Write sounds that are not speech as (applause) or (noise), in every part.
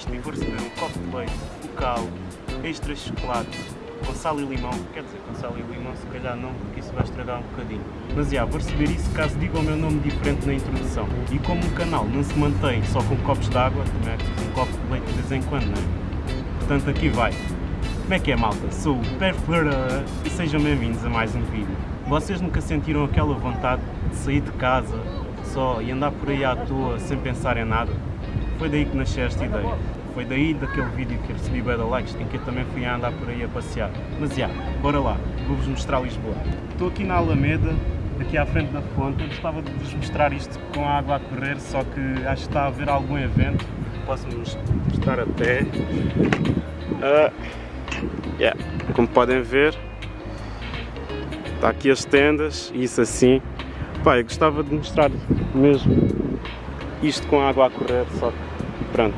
basta ir receber um copo de leite, um cal, extra chocolate, com sal e limão. Quer dizer, com sal e limão se calhar não, porque isso vai estragar um bocadinho. Mas já, vou receber isso caso diga o meu nome diferente na introdução. E como o canal não se mantém só com copos de água, também é preciso um copo de leite de vez em quando, não é? Portanto, aqui vai. Como é que é, malta? Sou o Perflora e sejam bem-vindos a mais um vídeo. Vocês nunca sentiram aquela vontade de sair de casa só e andar por aí à toa sem pensar em nada? Foi daí que nasceu esta ideia. Foi daí daquele vídeo que recebi bem likes em que eu também fui a andar por aí a passear. Mas já, bora lá, vou-vos mostrar Lisboa. Estou aqui na Alameda, aqui à frente da fonte. Eu gostava de vos mostrar isto com a água a correr, só que acho que está a haver algum evento. Posso-vos mostrar até. Uh, yeah. Como podem ver, está aqui as tendas, isso assim. Pá, eu gostava de mostrar mesmo isto com a água a correr, só que pronto,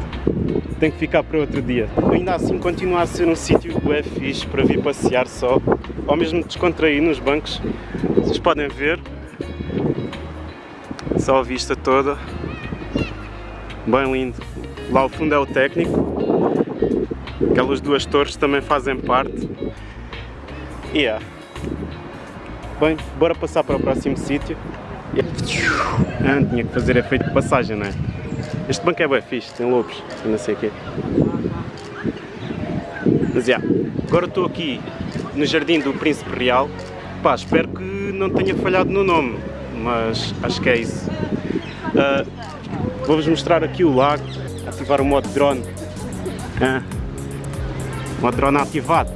tem que ficar para outro dia. Ainda assim continua a ser um sítio é fixe para vir passear só, ou mesmo descontrair nos bancos. Vocês podem ver, só a vista toda, bem lindo. Lá ao fundo é o técnico, aquelas duas torres também fazem parte. E yeah. Bem, bora passar para o próximo sítio. Ah, tinha que fazer efeito de passagem, não é? Este banco é bem fixe, tem lobos e não sei o quê. Mas já, yeah, agora estou aqui no Jardim do Príncipe Real. Pá, espero que não tenha falhado no nome, mas acho que é isso. Uh, Vou-vos mostrar aqui o lago, ativar o modo drone. Ah, modo drone ativado.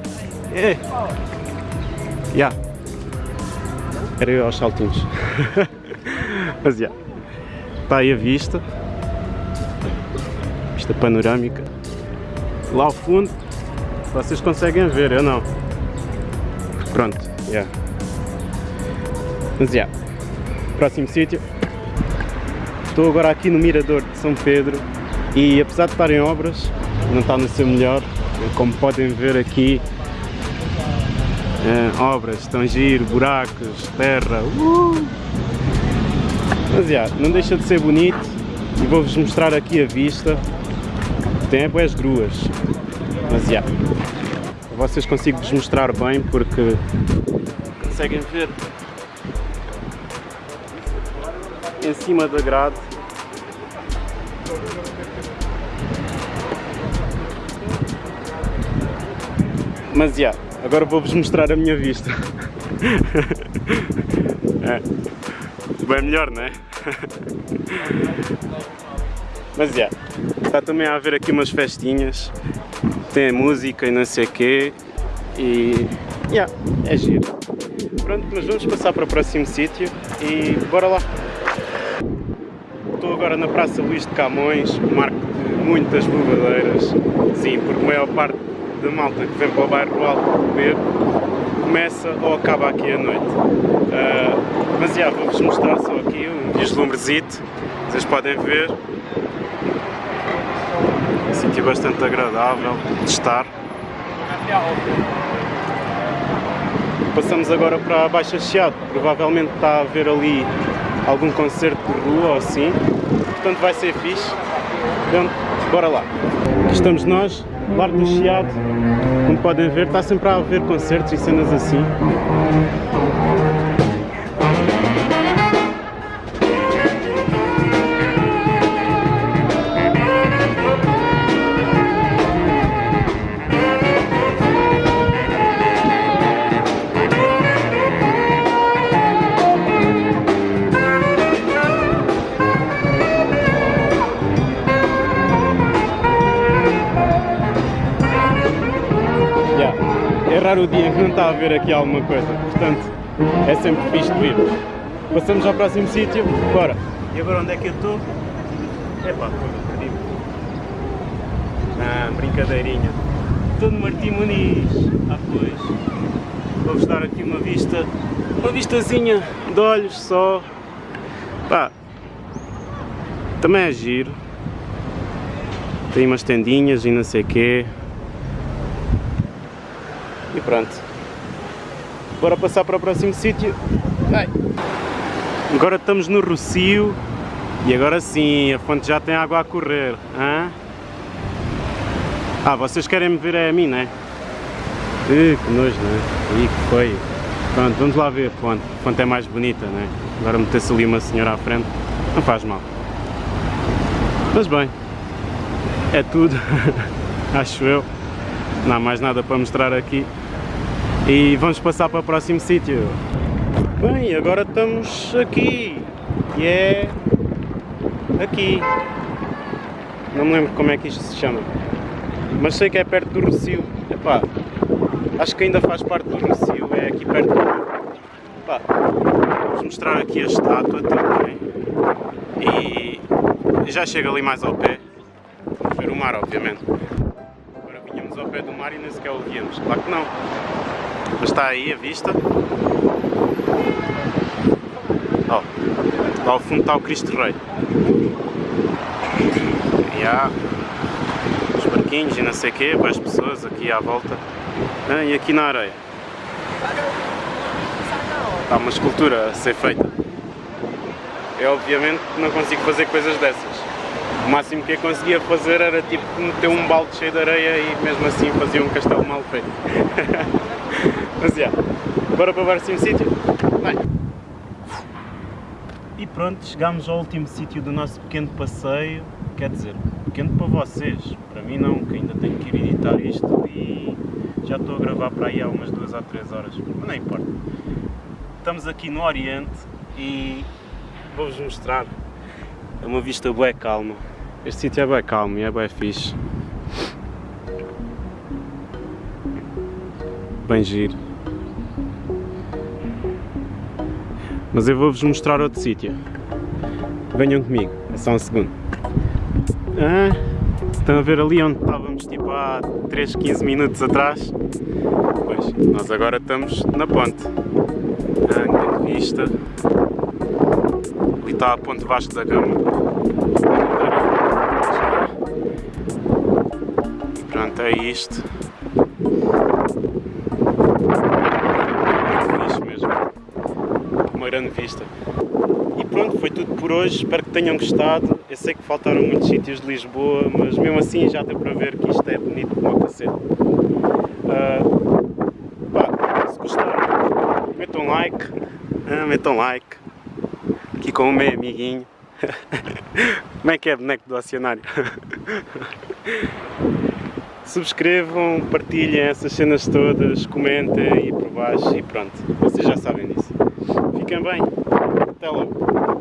É. Yeah. Era eu aos saltinhos. (laughs) Mas já. Yeah. Está aí a vista. Vista panorâmica. Lá ao fundo, vocês conseguem ver, eu não. Pronto. Yeah. Mas. Yeah. Próximo sítio. Estou agora aqui no Mirador de São Pedro e apesar de estar em obras, não está no seu melhor. Como podem ver aqui, é, obras, giro, buracos, terra. Uh! Mas já, não deixa de ser bonito e vou-vos mostrar aqui a vista. Tem é as gruas. Mas já, vocês consigo vos mostrar bem porque conseguem ver em cima da grade Mas já, yeah, agora vou-vos mostrar a minha vista. (laughs) é. Bem melhor, não é? Mas já, yeah, está também a haver aqui umas festinhas, tem música e não sei o quê, e yeah, é giro. Pronto, mas vamos passar para o próximo sítio e bora lá. Estou agora na Praça Luís de Camões, marco de muitas bobadeiras, sim, porque a maior parte da malta que vem para o bairro Alto beber começa ou acaba aqui à noite. Uh, mas já, vou-vos mostrar só aqui um vislumbrezito, vocês podem ver. Um sítio bastante agradável de estar. Passamos agora para a Baixa Chiado, provavelmente está a haver ali algum concerto de rua ou assim, portanto vai ser fixe. Então, bora lá. Aqui estamos nós, Largo do Chiado, como podem ver, está sempre a haver concertos e cenas assim. Raro o dia que não está a haver aqui alguma coisa, portanto é sempre fixe de vir. Passamos ao próximo sítio, bora! E agora onde é que eu estou? Epá, perdi Ah, brincadeirinha. Estou no Martim Muniz. Ah, pois. Vou-vos dar aqui uma vista, uma vistazinha de olhos só. Pá, também é giro. Tem umas tendinhas e não sei o quê. E pronto. Bora passar para o próximo sítio. Agora estamos no Rocio e agora sim, a fonte já tem água a correr. Hã? Ah, vocês querem me ver é a mim, não é? Ih, que nojo, não é? Ih, que feio. Pronto, vamos lá ver a fonte. A fonte é mais bonita, não é? Agora meter-se ali uma senhora à frente, não faz mal. Mas bem, é tudo, (laughs) acho eu. Não há mais nada para mostrar aqui. E vamos passar para o próximo sítio. Bem, agora estamos aqui. E é... aqui. Não me lembro como é que isto se chama mas sei que é perto do Rocio. Epá, acho que ainda faz parte do Rocio, é aqui perto do... Epá, vamos mostrar aqui a estátua também. E já chega ali mais ao pé. Vamos ver o mar, obviamente. Agora vinhamos ao pé do mar e nem sequer o víamos. Claro que não. Está aí a vista. Lá ao fundo está o Cristo Rei. Yeah barquinhos e não sei o quê, várias pessoas aqui à volta né? e aqui na areia. Está uma escultura a ser feita. Eu obviamente não consigo fazer coisas dessas. O máximo que eu conseguia fazer era tipo meter um balde cheio de areia e mesmo assim fazia um castelo mal feito. (laughs) Bora para o próximo sítio? Bem. E pronto, chegámos ao último sítio do nosso pequeno passeio. Quer dizer, pequeno para vocês, para mim não, que ainda tenho que ir editar isto e já estou a gravar para aí há umas duas ou três horas, mas não importa. Estamos aqui no Oriente e vou-vos mostrar é uma vista bem calma. Este sítio é bem calmo e é bem fixe. Bem giro. Mas eu vou-vos mostrar outro sítio. Venham comigo, é só um segundo. Ah, estão a ver ali onde estávamos tipo há 3, 15 minutos atrás? Pois, nós agora estamos na ponte. Ah, grande vista. Ali está a ponte Vasco da Gama. Pronto, é isto. Isto mesmo. Uma grande vista. E pronto, foi tudo por hoje. Espero que tenham gostado. Eu sei que faltaram muitos sítios de Lisboa, mas mesmo assim já deu para ver que isto é bonito como uma cacete. Uh, pá, se gostaram, metam like, uh, metam like, aqui com o meu amiguinho. (laughs) como é que é boneco do acionário? (laughs) Subscrevam, partilhem essas cenas todas, comentem aí por baixo e pronto, vocês já sabem disso. Fiquem bem, até logo.